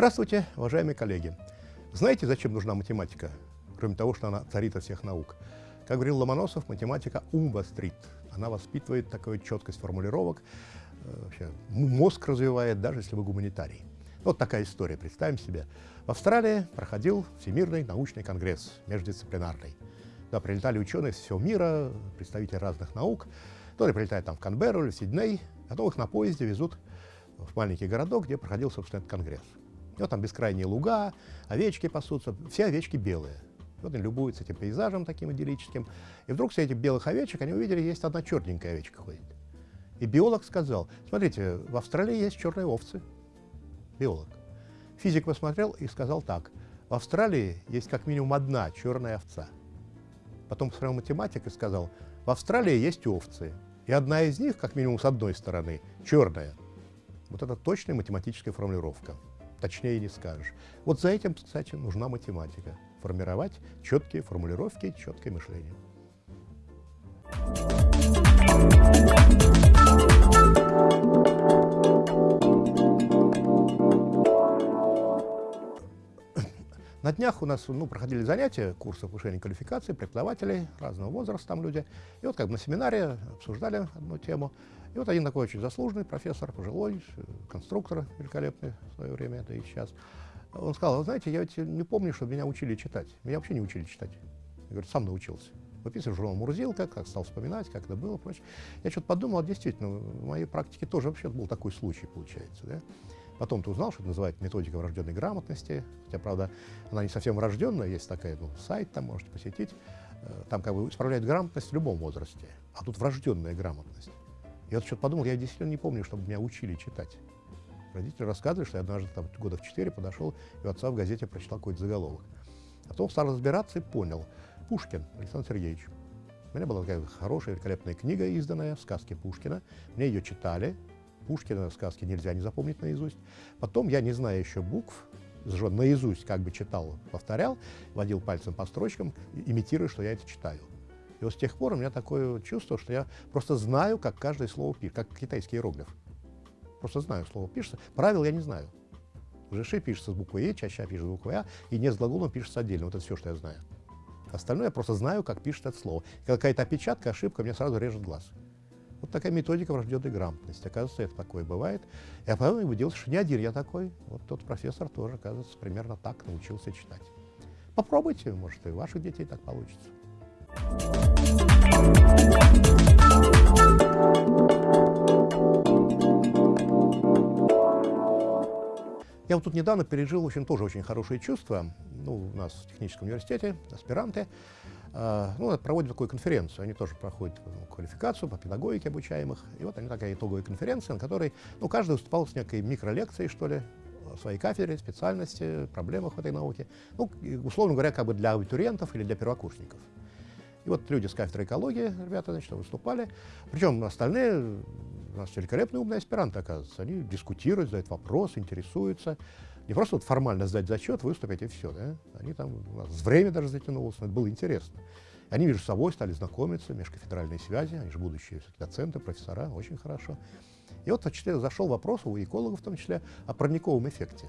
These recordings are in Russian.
Здравствуйте, уважаемые коллеги! Знаете, зачем нужна математика, кроме того, что она царица всех наук? Как говорил Ломоносов, математика ум вострит. Она воспитывает такую четкость формулировок, э, вообще, мозг развивает, даже если вы гуманитарий. Вот такая история, представим себе. В Австралии проходил Всемирный научный конгресс, междисциплинарный. Туда прилетали ученые из всего мира, представители разных наук. То ли прилетают там в Канберру или в Сидней, а то их на поезде везут в маленький городок, где проходил, собственно, этот конгресс. И вот там бескрайние луга, овечки пасутся, все овечки белые. Вот они любуются этим пейзажем таким идиллическим. И вдруг среди этих белых овечек они увидели, есть одна черненькая овечка ходит. И биолог сказал, смотрите, в Австралии есть черные овцы. Биолог. Физик посмотрел и сказал так, в Австралии есть как минимум одна черная овца. Потом посмотрел математик и сказал, в Австралии есть овцы, и одна из них, как минимум с одной стороны, черная. Вот это точная математическая формулировка. Точнее не скажешь. Вот за этим, кстати, нужна математика. Формировать четкие формулировки, четкое мышление. На днях у нас ну, проходили занятия, курсы повышения квалификации, преподавателей разного возраста там люди. И вот как бы на семинаре обсуждали одну тему. И вот один такой очень заслуженный профессор, пожилой, конструктор великолепный в свое время, это и сейчас. Он сказал, вы знаете, я ведь не помню, что меня учили читать. Меня вообще не учили читать. Я говорю, сам научился. Выписывал журнал Мурзилка, как стал вспоминать, как это было, прочее. Я что-то подумал, а действительно, в моей практике тоже вообще был такой случай, получается. Да? Потом ты узнал, что это называется методика врожденной грамотности. Хотя, правда, она не совсем врожденная, есть такая, ну, сайт там можете посетить. Э, там как бы исправляют грамотность в любом возрасте. А тут врожденная грамотность. Я вот что-то подумал, я действительно не помню, чтобы меня учили читать. Родители рассказывали, что я однажды там, года в четыре подошел и у отца в газете прочитал какой-то заголовок. А потом стал разбираться и понял. Пушкин Александр Сергеевич. У меня была такая хорошая, великолепная книга, изданная, сказки Пушкина. Мне ее читали, Пушкина сказки нельзя не запомнить наизусть. Потом я, не зная еще букв, наизусть как бы читал, повторял, водил пальцем по строчкам, имитируя, что я это читаю. И вот с тех пор у меня такое чувство, что я просто знаю, как каждое слово пишет, как китайский иероглиф. Просто знаю, слово пишется. Правил я не знаю. Жиши пишется с буквой «е», чаще пишется с буквой «а», и не с глаголом пишется отдельно. Вот это все, что я знаю. Остальное я просто знаю, как пишет это слово. Какая-то опечатка, ошибка, мне сразу режет глаз. Вот такая методика врожденной грамотности. Оказывается, это такое бывает. Я потом убедился, что не один я такой. Вот тот профессор тоже, оказывается, примерно так научился читать. Попробуйте, может, и ваших детей так получится. Я вот тут недавно пережил, в общем, тоже очень хорошие чувства. Ну, у нас в техническом университете, аспиранты, а, ну, проводят такую конференцию. Они тоже проходят ну, квалификацию по педагогике обучаемых. И вот они такая итоговая конференция, на которой ну, каждый выступал с некой микролекцией, что ли, о своей кафедре, специальности, проблемах в этой науке. Ну, условно говоря, как бы для абитуриентов или для первокурсников. Вот люди с кафедры экологии, ребята, значит, выступали. Причем остальные, у нас великолепные умные аспиранты, оказывается. Они дискутируют, задают вопросы, интересуются. Не просто вот формально сдать зачет, выступить и все. Да? Они там, у нас время даже затянулось, но это было интересно. Они между собой стали знакомиться, межкафедральные связи, они же будущие доценты, профессора, очень хорошо. И вот зашел вопрос у экологов в том числе о парниковом эффекте.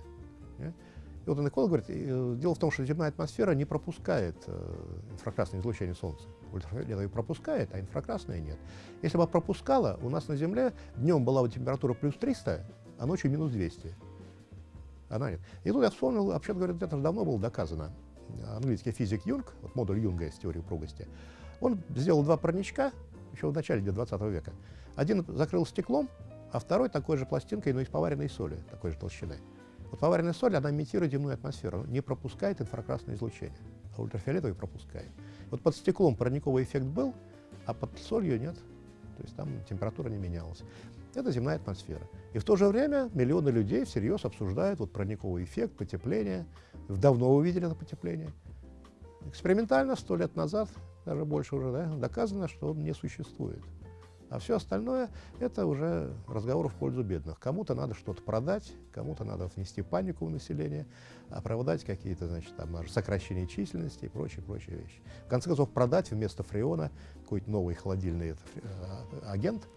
И вот он эколог говорит, э, дело в том, что земная атмосфера не пропускает э, инфракрасное излучение Солнца. Ультрафиолетовое пропускает, а инфракрасное нет. Если бы пропускала, у нас на Земле днем была бы температура плюс 300, а ночью минус 200. Она нет. И тут я вспомнил, вообще говоря, это давно было доказано. Английский физик Юнг, вот модуль Юнга из теории упругости, он сделал два парничка еще в начале 20 века. Один закрыл стеклом, а второй такой же пластинкой, но из поваренной соли, такой же толщины. Вот поваренная соль, она имитирует земную атмосферу, не пропускает инфракрасное излучение, а ультрафиолетовый пропускает. Вот под стеклом парниковый эффект был, а под солью нет. То есть там температура не менялась. Это земная атмосфера. И в то же время миллионы людей всерьез обсуждают вот парниковый эффект, потепление. Давно увидели это потепление. Экспериментально, сто лет назад, даже больше уже, да, доказано, что он не существует. А все остальное – это уже разговор в пользу бедных. Кому-то надо что-то продать, кому-то надо внести панику в население, оправдать какие-то, значит, там, сокращения численности и прочие, прочие вещи. В конце концов, продать вместо фреона какой-то новый холодильный это, агент,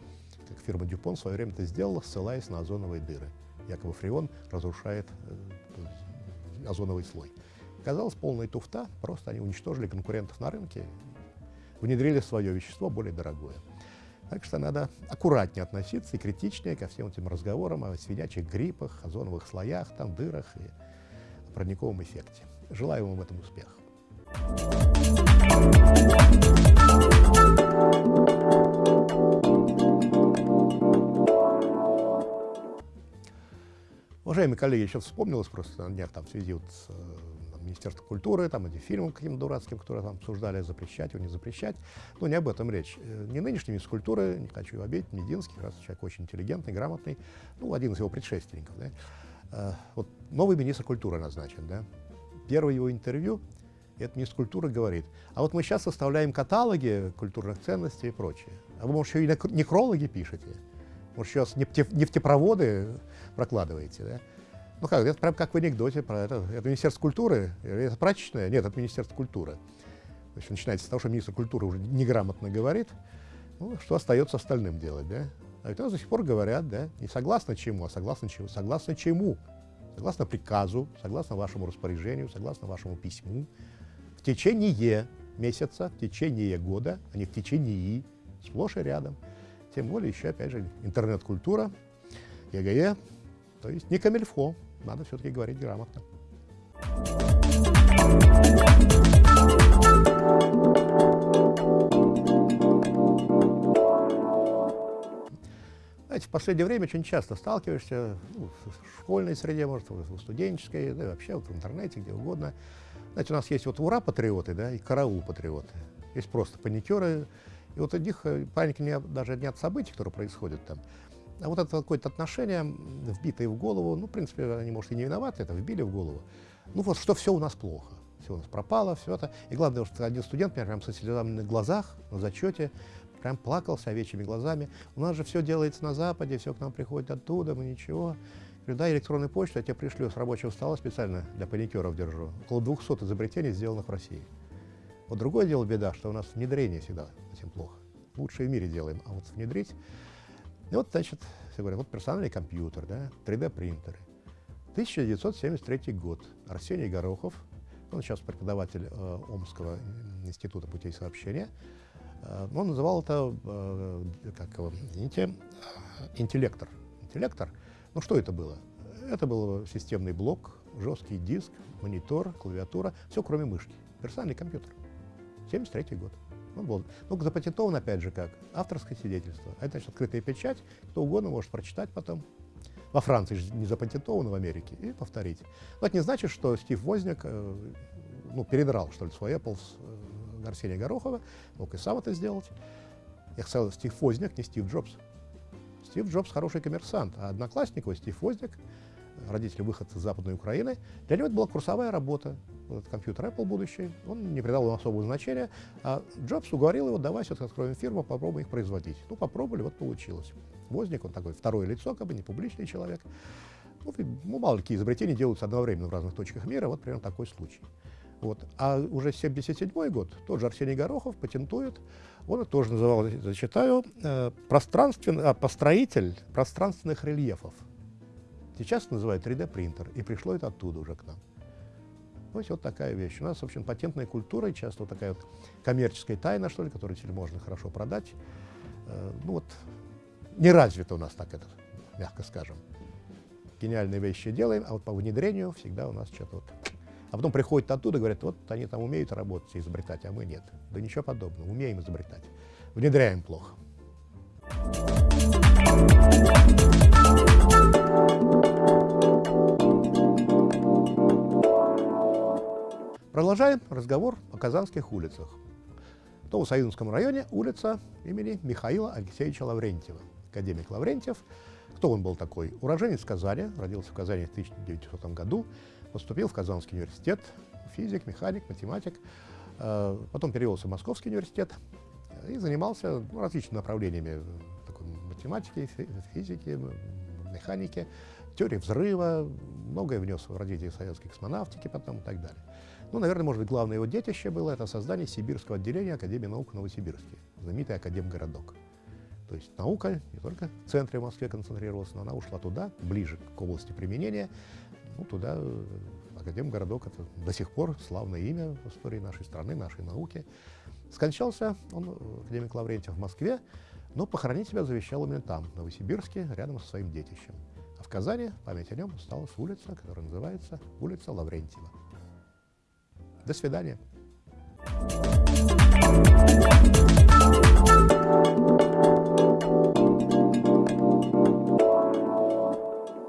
как фирма Дюпон в свое время это сделала, ссылаясь на озоновые дыры. Якобы фреон разрушает э, озоновый слой. Казалось, полная туфта, просто они уничтожили конкурентов на рынке, внедрили свое вещество более дорогое. Так что надо аккуратнее относиться и критичнее ко всем этим разговорам о свинячьих гриппах, озоновых слоях, там, дырах и парниковом эффекте. Желаю вам в этом успеха. Уважаемые коллеги, сейчас вспомнилось просто на днях там в связи вот с Министерством культуры, там эти фильмы каким-то дурацким, которые там обсуждали, запрещать его, не запрещать. Но не об этом речь. Э, не нынешний министр культуры, не хочу его обидеть, Мединский, раз человек очень интеллигентный, грамотный, ну, один из его предшественников. Да? Э, вот новый министр культуры назначен, да? Первое его интервью, этот министр культуры говорит, а вот мы сейчас составляем каталоги культурных ценностей и прочее. А вы, может, еще и некрологи пишете? Может, сейчас нефтепроводы прокладываете, да? Ну как, это прям как в анекдоте про это. Это Министерство культуры, это прачечное? Нет, это Министерство культуры. То есть начинается с того, что министр культуры уже неграмотно говорит, ну, что остается остальным делать, да? А ведь до сих пор говорят, да, не согласно чему, а согласно чему? Согласно чему? Согласно приказу, согласно вашему распоряжению, согласно вашему письму, в течение месяца, в течение года, а не в течение, сплошь и рядом. Тем более еще, опять же, интернет-культура, ЕГЭ, то есть не комильфо, надо все-таки говорить грамотно. Знаете, в последнее время очень часто сталкиваешься ну, в школьной среде, может, в студенческой, да вообще вот в интернете, где угодно. Знаете, у нас есть вот ура-патриоты, да, и караул-патриоты. Есть просто паникеры, и вот у них э, паники не, даже не от событий, которые происходят там, а вот это какое-то отношение, вбитое в голову, ну, в принципе, они, может, и не виноваты, это вбили в голову. Ну, вот что все у нас плохо, все у нас пропало, все это. И главное, что один студент, меня прям со слезами на глазах, на зачете, прям плакал с овечьими глазами. У нас же все делается на Западе, все к нам приходит оттуда, мы ничего. Говорю, да, электронную почту я тебе пришлю с рабочего стола специально для паникеров держу. Около 200 изобретений, сделанных в России. Вот другое дело беда, что у нас внедрение всегда этим плохо. Лучшее в мире делаем, а вот внедрить и вот, значит, все говорят, вот персональный компьютер, да, 3D-принтеры. 1973 год. Арсений Горохов, он сейчас преподаватель э, Омского института путей сообщения, э, он называл это, э, как его, извините, интеллектор. Интеллектор, ну что это было? Это был системный блок, жесткий диск, монитор, клавиатура, все кроме мышки. Персональный компьютер. 73 год. Ну, был. Ну, запатентован, опять же, как авторское свидетельство. А это, значит, открытая печать, кто угодно может прочитать потом. Во Франции же не запатентовано, в Америке, и повторить. Но это не значит, что Стив Возняк э, ну, передрал, что ли, свой Apple с э, Арсения Горохова, мог и сам это сделать. Я сказал, Стив Возняк, не Стив Джобс. Стив Джобс хороший коммерсант, а одноклассник его, Стив Возняк, родители выходцы из Западной Украины, для него это была курсовая работа. Этот компьютер Apple будущий, он не придал ему особого значения, а Джобс уговорил его, давай все-таки откроем фирму, попробуем их производить. Ну, попробовали, вот получилось. Возник, он такой второе лицо, как бы не публичный человек. Ну, мало какие изобретения делаются одновременно в разных точках мира, вот примерно такой случай. Вот. А уже 1977 год тот же Арсений Горохов патентует, он это тоже называл, зачитаю, э, пространственный, а, построитель пространственных рельефов. Сейчас называют 3D-принтер, и пришло это оттуда уже к нам. Ну, вот такая вещь. У нас, в общем, патентная культура, часто вот такая вот коммерческая тайна, что ли, которую теперь можно хорошо продать. Э, ну вот, не развито у нас так это, мягко скажем. Гениальные вещи делаем, а вот по внедрению всегда у нас что-то вот... А потом приходят оттуда, говорят, вот они там умеют работать и изобретать, а мы нет. Да ничего подобного, умеем изобретать. Внедряем плохо. Продолжаем разговор о казанских улицах. В Новосоюзском районе улица имени Михаила Алексеевича Лаврентьева. Академик Лаврентьев. Кто он был такой? Уроженец Казани, родился в Казани в 1900 году, поступил в Казанский университет, физик, механик, математик, э, потом перевелся в Московский университет и занимался ну, различными направлениями математики, физики, механики, теории взрыва, многое внес в развитие советской космонавтики потом и так далее. Ну, наверное, может быть, главное его детище было это создание Сибирского отделения Академии наук в Новосибирске, знаменитый Академгородок. То есть наука не только в центре Москвы концентрировалась, но она ушла туда, ближе к области применения, ну, туда, в Академгородок — это до сих пор славное имя в истории нашей страны, нашей науки. Скончался он, академик Лаврентьев, в Москве, но похоронить себя завещал именно там, в Новосибирске, рядом со своим детищем. А в Казани память о нем осталась улица, которая называется улица Лаврентьева. До свидания.